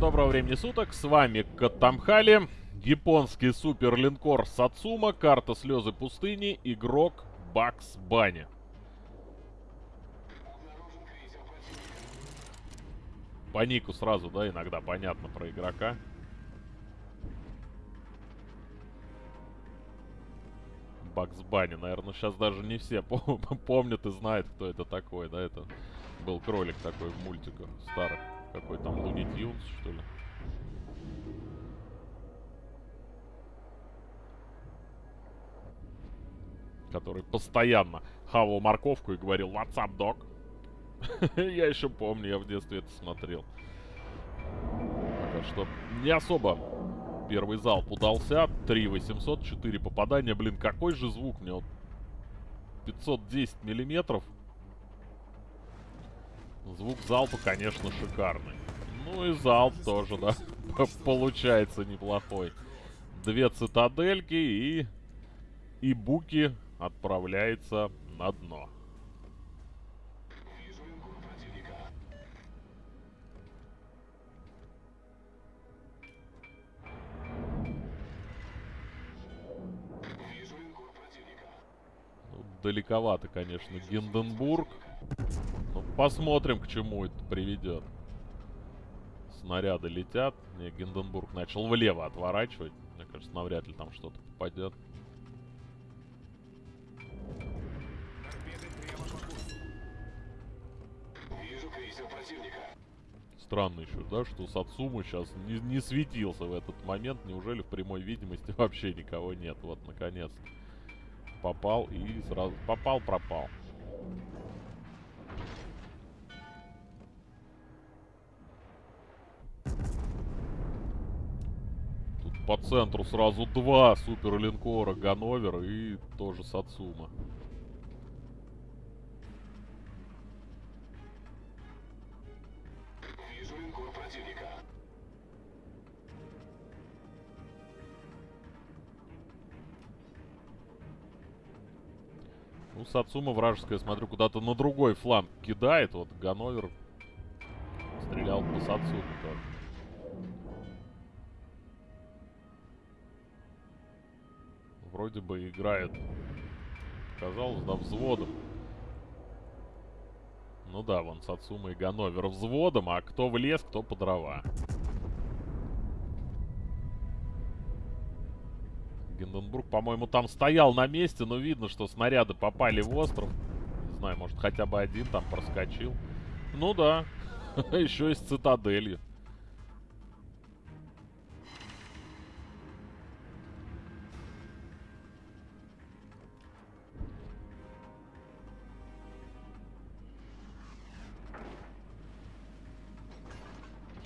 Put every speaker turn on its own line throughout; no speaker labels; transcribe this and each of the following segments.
доброго времени суток. С вами Катамхали, японский суперлинкор Сацума, карта Слезы пустыни, игрок Бакс Банни. По нику сразу, да, иногда понятно про игрока. Бакс Банни, наверное, сейчас даже не все помнят и знают, кто это такой, да, это был кролик такой в мультиках старых. Какой там Луни Тюнс, что ли? Который постоянно хавал морковку и говорил «What's up, dog?» Я еще помню, я в детстве это смотрел. Пока что не особо первый залп удался. 3 800, 4 попадания. Блин, какой же звук мне вот 510 миллиметров. Звук залпа, конечно, шикарный. Ну и залп тоже, да, получается неплохой. Две цитадельки и... И Буки отправляется на дно. Ну, далековато, конечно, Гинденбург. Ну, посмотрим, к чему это приведет. Снаряды летят. Не, Гинденбург начал влево отворачивать. Мне кажется, навряд ли там что-то попадет. Странно еще, да, что Сацуму сейчас не, не светился в этот момент. Неужели в прямой видимости вообще никого нет? Вот, наконец. Попал и сразу... Попал-пропал. По центру сразу два суперлинкора Ганновер и тоже Сацума. Вижу линкор противника. Ну, Сацума вражеская, смотрю, куда-то на другой фланг кидает. Вот Ганновер стрелял по Сацуме тоже. Вроде бы играет, казалось, да, взводом. Ну да, вон Сацума и Ганновер взводом, а кто в лес, кто по дрова. Гинденбург, по-моему, там стоял на месте, но видно, что снаряды попали в остров. Не знаю, может, хотя бы один там проскочил. Ну да, еще и с цитаделью.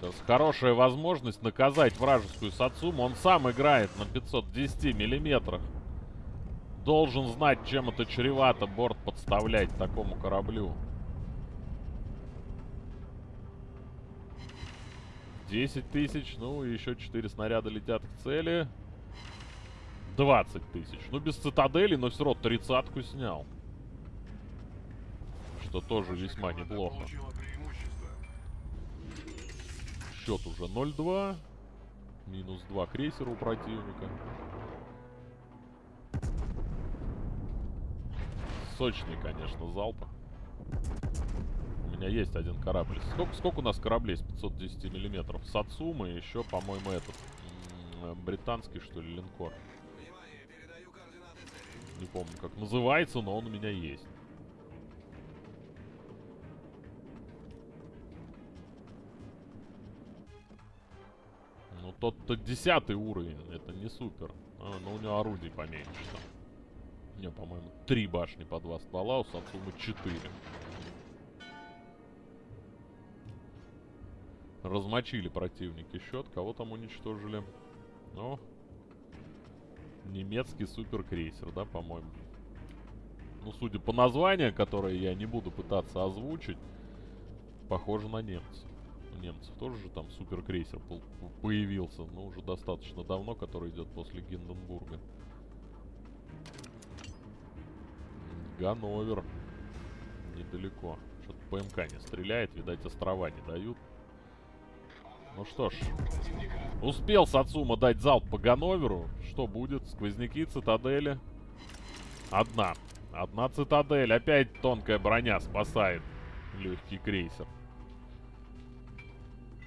Сейчас хорошая возможность наказать вражескую Сацуму. Он сам играет на 510 миллиметрах. Должен знать, чем это чревато борт подставлять такому кораблю. 10 тысяч, ну и еще 4 снаряда летят к цели. 20 тысяч. Ну, без цитадели, но все равно тридцатку снял. Что тоже весьма неплохо. Счет уже 0-2. Минус 2 крейсера у противника. Сочный, конечно, залп. У меня есть один корабль. Сколько, сколько у нас кораблей с 510 миллиметров? Сацума и еще, по-моему, этот британский, что ли, линкор. Не помню, как называется, но он у меня есть. Тот-то десятый уровень. Это не супер. А, но у него орудий поменьше там. У него, по-моему, три башни по два ствола, у Сацумы четыре. Размочили противники счет. Кого там уничтожили? Ну, немецкий суперкрейсер, да, по-моему. Ну, судя по названию, которое я не буду пытаться озвучить, похоже на немцев немцев тоже же там суперкрейсер появился, но уже достаточно давно, который идет после Гинденбурга. Ганновер. Недалеко. Что-то ПМК не стреляет, видать, острова не дают. Ну что ж. Успел Сацума дать залп по Ганноверу. Что будет? Сквозняки, цитадели. Одна. Одна цитадель. Опять тонкая броня спасает легкий крейсер.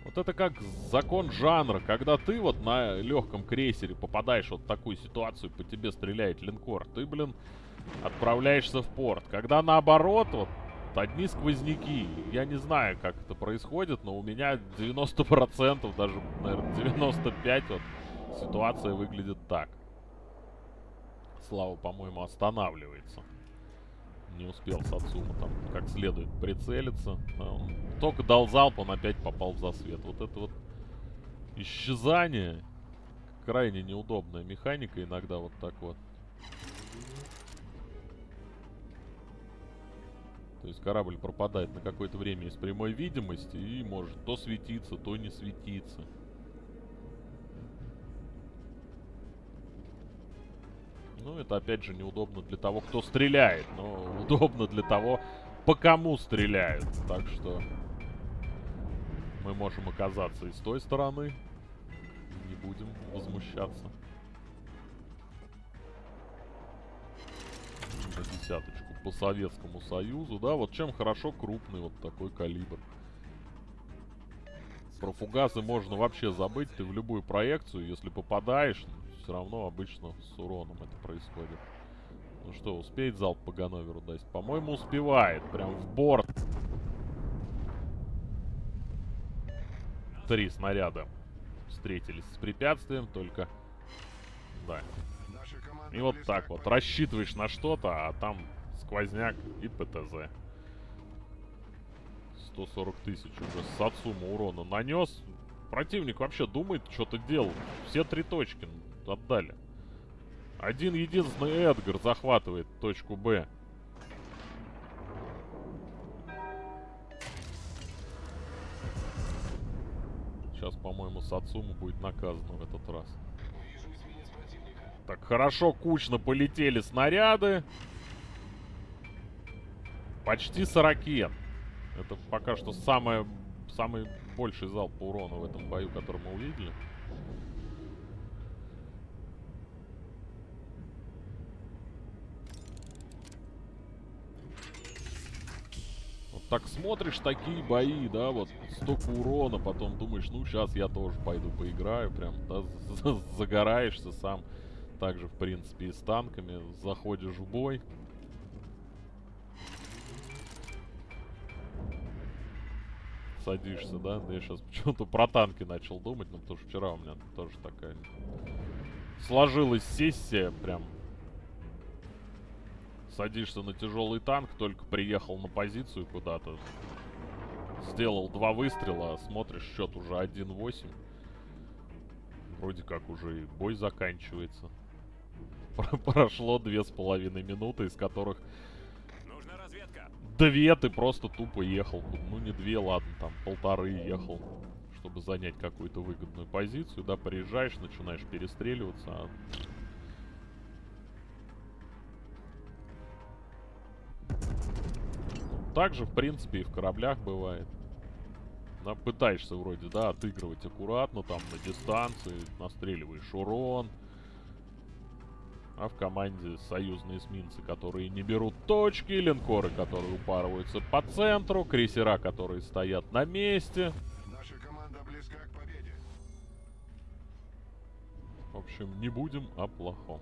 Вот это как закон жанра, когда ты вот на легком крейсере попадаешь вот в такую ситуацию, по тебе стреляет линкор, ты, блин, отправляешься в порт. Когда наоборот, вот, одни сквозняки, я не знаю, как это происходит, но у меня 90%, даже, наверное, 95% вот, ситуация выглядит так. Слава, по-моему, останавливается. Не успел Сацума там как следует прицелиться. Он только дал залп, он опять попал в засвет. Вот это вот исчезание. Крайне неудобная механика иногда вот так вот. То есть корабль пропадает на какое-то время из прямой видимости и может то светиться, то не светиться. Ну, это опять же неудобно для того, кто стреляет, но удобно для того, по кому стреляют. Так что мы можем оказаться и с той стороны. Не будем возмущаться. На десяточку по Советскому Союзу, да, вот чем хорошо крупный вот такой калибр. Про фугасы можно вообще забыть, ты в любую проекцию, если попадаешь, все равно обычно с уроном это происходит. Ну что, успеет залп по Ганноверу дать? По-моему, успевает. Прям в борт. Три снаряда встретились с препятствием, только... Да. И вот так вот. Рассчитываешь на что-то, а там сквозняк и ПТЗ. 140 тысяч уже с Сацума урона нанес. Противник вообще думает, что-то делал. Все три точки отдали. Один единственный Эдгар захватывает точку Б. Сейчас, по-моему, Сацума будет наказан в этот раз. Так, хорошо, кучно полетели снаряды. Почти 40. Это пока что самое, самый больший залп по урону в этом бою, который мы увидели. Так смотришь такие бои, да, вот столько урона, потом думаешь, ну сейчас я тоже пойду поиграю, прям, да, загораешься сам. Также, в принципе, и с танками заходишь в бой. Садишься, да? Я сейчас почему-то про танки начал думать, но потому что вчера у меня тоже такая сложилась сессия, прям Садишься на тяжелый танк, только приехал на позицию куда-то. Сделал два выстрела, смотришь, счет уже 1-8. Вроде как уже и бой заканчивается. Прошло две с половиной минуты, из которых... Две ты просто тупо ехал. Ну не две, ладно, там полторы ехал. Чтобы занять какую-то выгодную позицию. Да, приезжаешь, начинаешь перестреливаться, а Так же, в принципе, и в кораблях бывает. Пытаешься вроде, да, отыгрывать аккуратно, там, на дистанции, настреливаешь урон. А в команде союзные эсминцы, которые не берут точки, линкоры, которые упарываются по центру, крейсера, которые стоят на месте. Наша команда близка к победе. В общем, не будем о плохом.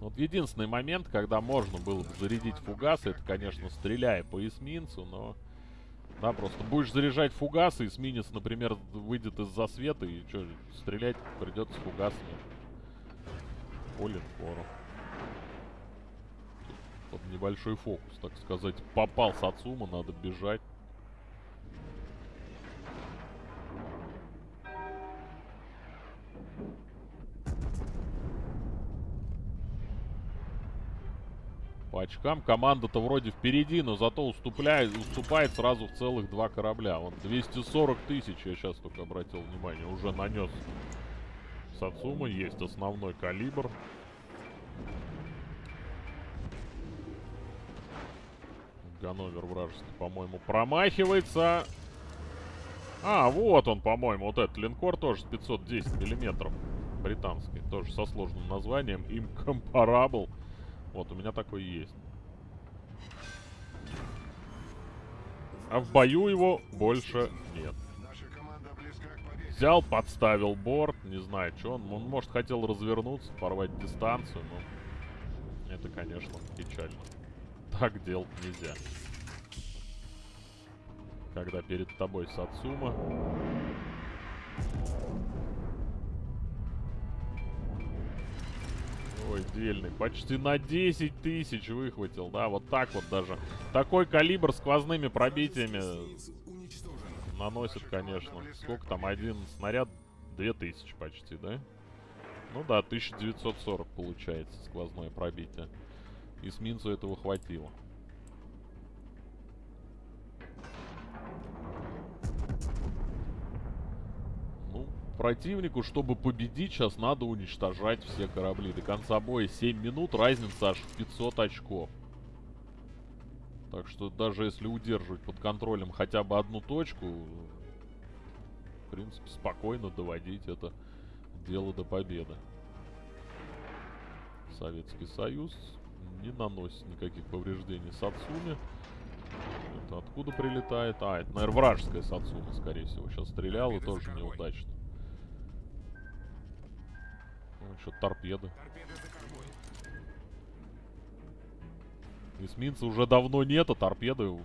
Вот единственный момент, когда можно было бы зарядить фугасы, это, конечно, стреляя по эсминцу, но... Да, просто будешь заряжать фугасы, эсминец, например, выйдет из засвета, и что, стрелять придется фугасами. По линкору. Под небольшой фокус, так сказать. Попал Сацума, надо бежать. Очкам команда-то вроде впереди, но зато уступляет, уступает сразу в целых два корабля. Вот 240 тысяч, я сейчас только обратил внимание, уже нанес Сацума. Есть основной калибр. Ганновер вражеский, по-моему, промахивается. А, вот он, по-моему, вот этот линкор тоже с 510 миллиметров. Британский, тоже со сложным названием. Incomparable. Вот, у меня такой есть. А в бою его больше нет. Взял, подставил борт. Не знаю, что он. Он, может, хотел развернуться, порвать дистанцию, но... Это, конечно, печально. Так делать нельзя. Когда перед тобой Сацума. Ой, дельный. Почти на 10 тысяч выхватил, да, вот так вот даже. Такой калибр сквозными пробитиями наносит, конечно. Сколько там, один снаряд? 2000 почти, да? Ну да, 1940 получается сквозное пробитие. Эсминцу этого хватило. Противнику, чтобы победить, сейчас надо уничтожать все корабли. До конца боя 7 минут, разница аж в 500 очков. Так что даже если удерживать под контролем хотя бы одну точку, в принципе, спокойно доводить это дело до победы. Советский Союз не наносит никаких повреждений Сацуме. Это откуда прилетает? А, это, наверное, вражеская Сацума, скорее всего. Сейчас стрелял и тоже неудачно. Ну, что торпеды. Эсминца уже давно нет, а торпеды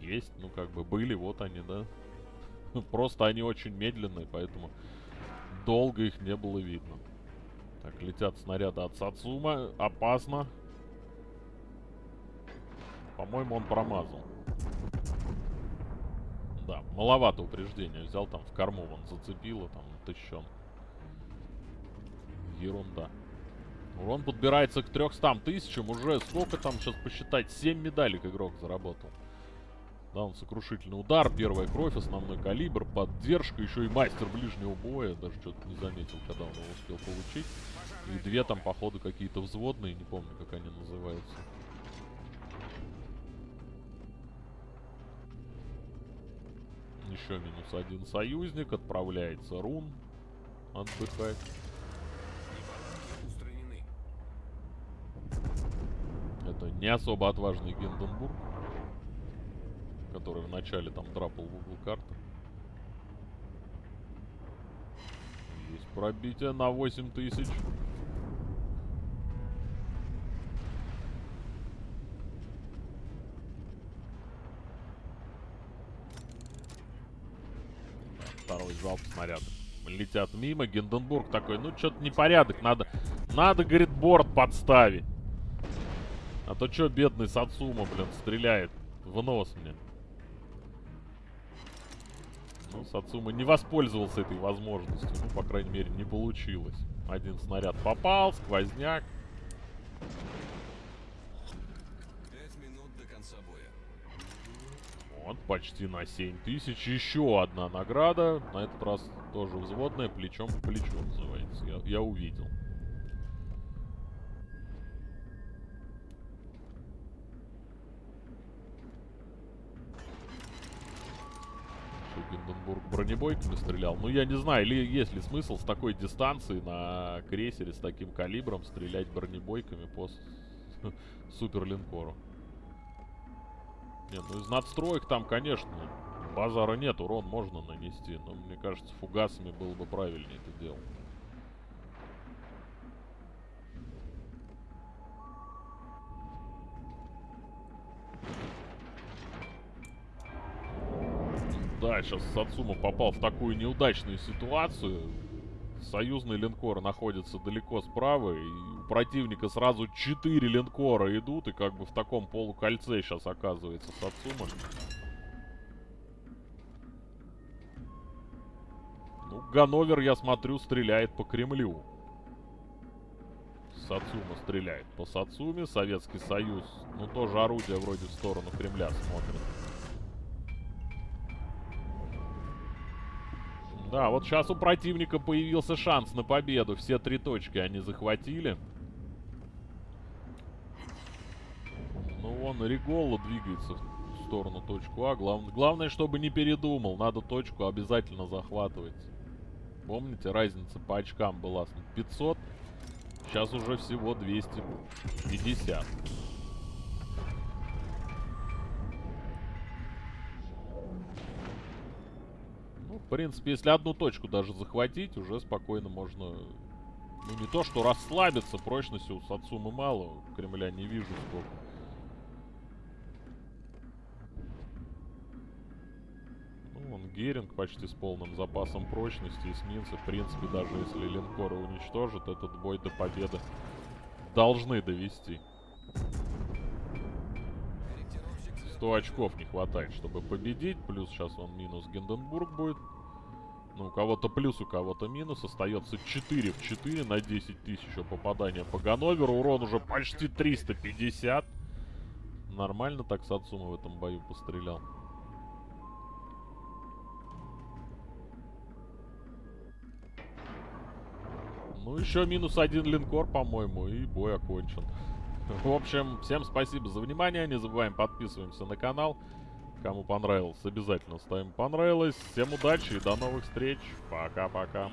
есть. Ну, как бы были, вот они, да. Просто они очень медленные, поэтому долго их не было видно. Так, летят снаряды от Сацума. Опасно. По-моему, он промазал. Да, маловато упреждения. Взял там в корму, он зацепило, там тыщен. Ерунда. Урон подбирается к 300 тысячам. Уже сколько там, сейчас посчитать, 7 медалек игрок заработал. Да, он сокрушительный удар, первая кровь, основной калибр, поддержка, еще и мастер ближнего боя. Даже что-то не заметил, когда он его успел получить. И две там, походу, какие-то взводные, не помню, как они называются. Еще минус один союзник. Отправляется Рун отдыхать. Это не особо отважный Гинденбург, который вначале там драпал в угол карты. Есть пробитие на 8000. Второй залп снаряда. Летят мимо. Гинденбург такой, ну что-то непорядок. Надо, надо, говорит, борт подставить. А то что бедный Сацума, блин, стреляет в нос мне. Ну, Сацума не воспользовался этой возможностью. Ну, по крайней мере, не получилось. Один снаряд попал, сквозняк. Вот, почти на 7 тысяч. Еще одна награда. На этот раз тоже взводная, плечом к плечу называется. Я, я увидел. Гинденбург бронебойками стрелял. Ну, я не знаю, или есть ли смысл с такой дистанции на крейсере с таким калибром стрелять бронебойками по суперлинкору. Нет, ну из надстроек там, конечно, базара нет, урон можно нанести. Но мне кажется, фугасами было бы правильнее это делать. Да, сейчас Сацума попал в такую неудачную ситуацию. Союзный линкор находится далеко справа, и у противника сразу 4 линкора идут, и как бы в таком полукольце сейчас оказывается Сацума. Ну, Ганновер, я смотрю, стреляет по Кремлю. Сацума стреляет по Сацуме, Советский Союз, ну, тоже орудие вроде в сторону Кремля смотрит. Да, вот сейчас у противника появился шанс на победу. Все три точки они захватили. Ну, вон Регола двигается в сторону точку А. Глав... Главное, чтобы не передумал. Надо точку обязательно захватывать. Помните, разница по очкам была 500. Сейчас уже всего 250. В принципе, если одну точку даже захватить, уже спокойно можно... Ну, не то, что расслабиться, прочности у Сацумы мало. Кремля не вижу сколько. Ну, вон Геринг почти с полным запасом прочности. Эсминцы, в принципе, даже если линкоры уничтожат, этот бой до победы должны довести. 100 очков не хватает, чтобы победить. Плюс сейчас он минус Гинденбург будет. Ну, у кого-то плюс, у кого-то минус. Остается 4 в 4 на 10 тысяч попадания по Ганноверу. Урон уже почти 350. Нормально так Сацума в этом бою пострелял. Ну, еще минус один линкор, по-моему, и бой окончен. В общем, всем спасибо за внимание. Не забываем подписываемся на канал. Кому понравилось, обязательно ставим понравилось. Всем удачи и до новых встреч. Пока-пока.